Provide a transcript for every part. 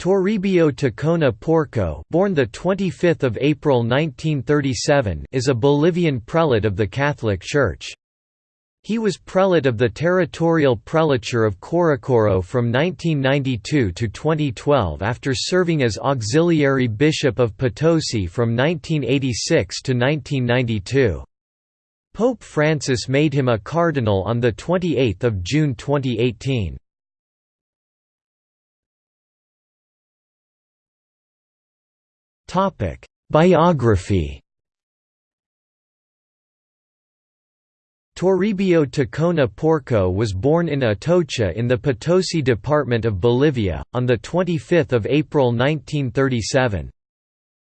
Toribio Ticona Porco, born the 25th of April 1937, is a Bolivian prelate of the Catholic Church. He was prelate of the territorial prelature of Corocoro from 1992 to 2012 after serving as auxiliary bishop of Potosi from 1986 to 1992. Pope Francis made him a cardinal on 28 June 2018. Topic: Biography. Toribio Ticona Porco was born in Atocha in the Potosi department of Bolivia, on 25 April 1937.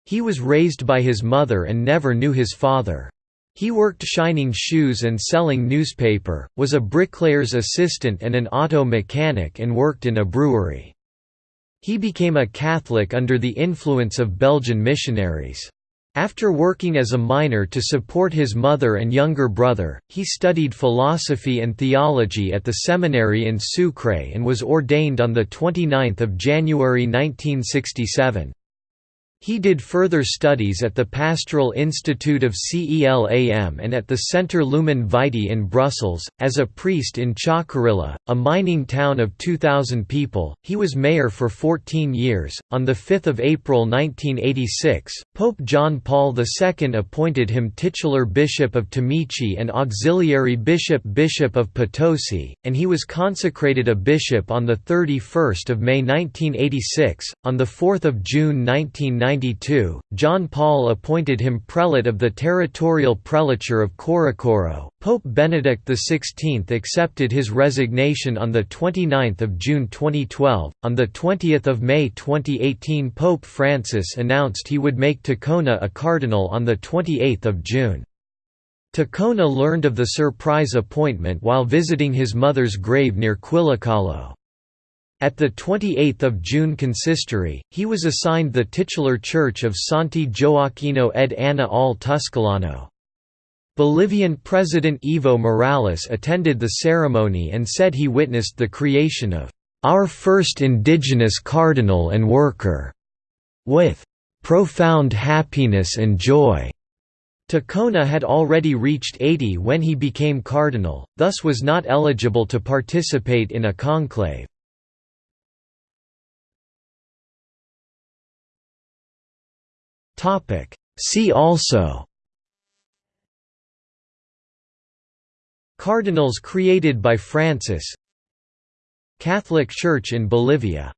He was raised by his mother and never knew his father. He worked shining shoes and selling newspaper, was a bricklayer's assistant and an auto mechanic and worked in a brewery. He became a Catholic under the influence of Belgian missionaries. After working as a miner to support his mother and younger brother, he studied philosophy and theology at the seminary in Sucre and was ordained on 29 January 1967. He did further studies at the Pastoral Institute of CELAM and at the Centre Lumen Vitae in Brussels. As a priest in Chacarilla, a mining town of 2,000 people, he was mayor for 14 years. On 5 April 1986, Pope John Paul II appointed him titular Bishop of Timici and auxiliary Bishop Bishop of Potosi, and he was consecrated a bishop on 31 May 1986. On 4 June 1990, 1992, John Paul appointed him prelate of the territorial prelature of Corocoro. Pope Benedict XVI accepted his resignation on 29 June 2012. On 20 May 2018 Pope Francis announced he would make Ticona a cardinal on 28 June. Ticona learned of the surprise appointment while visiting his mother's grave near Quillacollo. At the 28th of June consistory, he was assigned the titular church of Santi Gioacchino ed Anna al Tuscolano. Bolivian President Evo Morales attended the ceremony and said he witnessed the creation of our first indigenous cardinal and worker, with profound happiness and joy. Ticona had already reached 80 when he became cardinal, thus was not eligible to participate in a conclave. See also Cardinals created by Francis Catholic Church in Bolivia